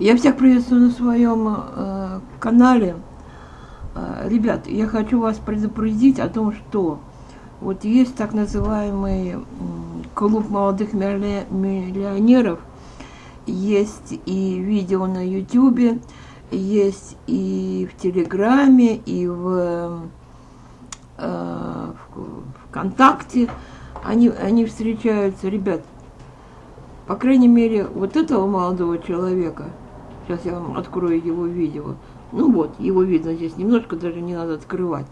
Я всех приветствую на своем э, канале. Э, ребят, я хочу вас предупредить о том, что вот есть так называемый э, клуб молодых миллионеров, есть и видео на ютюбе, есть и в Телеграме, и в, э, ВКонтакте. Они, они встречаются, ребят, по крайней мере, вот этого молодого человека – Сейчас я вам открою его видео. Ну вот, его видно здесь немножко, даже не надо открывать.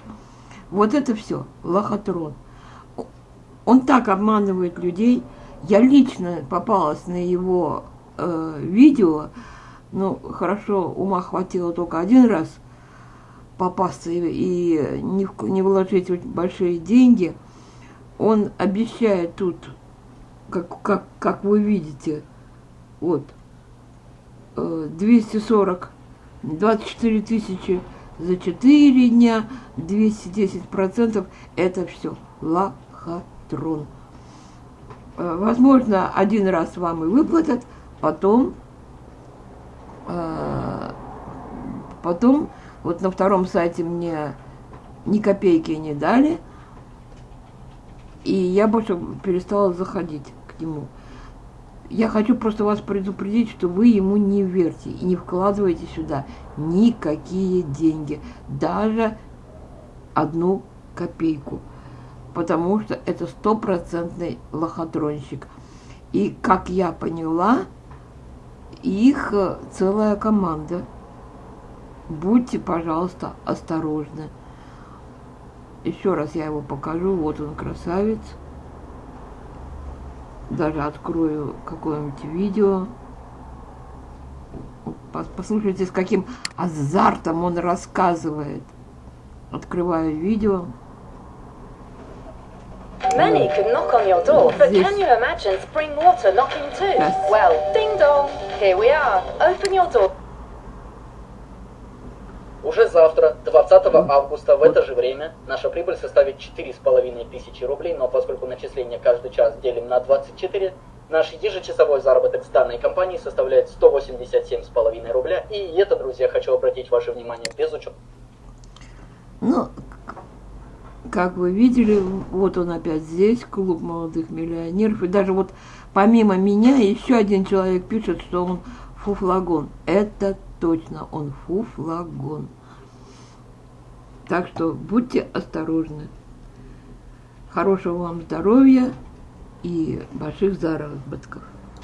Вот это все, лохотрон. Он так обманывает людей. Я лично попалась на его э, видео. Ну, хорошо, ума хватило только один раз попасться и, не, не вложить большие деньги. Он обещает тут, как, как, как вы видите, вот, 240, 24 тысячи за 4 дня, 210 процентов, это все лохотрон. Э, возможно, один раз вам и выплатят, потом, э, потом, вот на втором сайте мне ни копейки не дали, и я больше перестала заходить к нему. Я хочу просто вас предупредить, что вы ему не верьте и не вкладывайте сюда никакие деньги, даже одну копейку, потому что это стопроцентный лохотронщик. И, как я поняла, их э, целая команда. Будьте, пожалуйста, осторожны. Еще раз я его покажу. Вот он, красавец даже открою какое-нибудь видео. Послушайте, с каким азартом он рассказывает. Открываю видео. Many could knock on your door, but Здесь. can you imagine spring water knocking too? Yes. Well, ding dong, here we are. Open your door. Уже завтра, 20 августа, в это же время, наша прибыль составит 4,5 тысячи рублей, но поскольку начисление каждый час делим на 24, наш ежечасовой заработок с данной компанией составляет 187,5 рубля. И это, друзья, хочу обратить ваше внимание без учета. Ну, как вы видели, вот он опять здесь, клуб молодых миллионеров. И даже вот помимо меня еще один человек пишет, что он фуфлагон. Это точно, он фуфлагон. Так что будьте осторожны. Хорошего вам здоровья и больших заработков.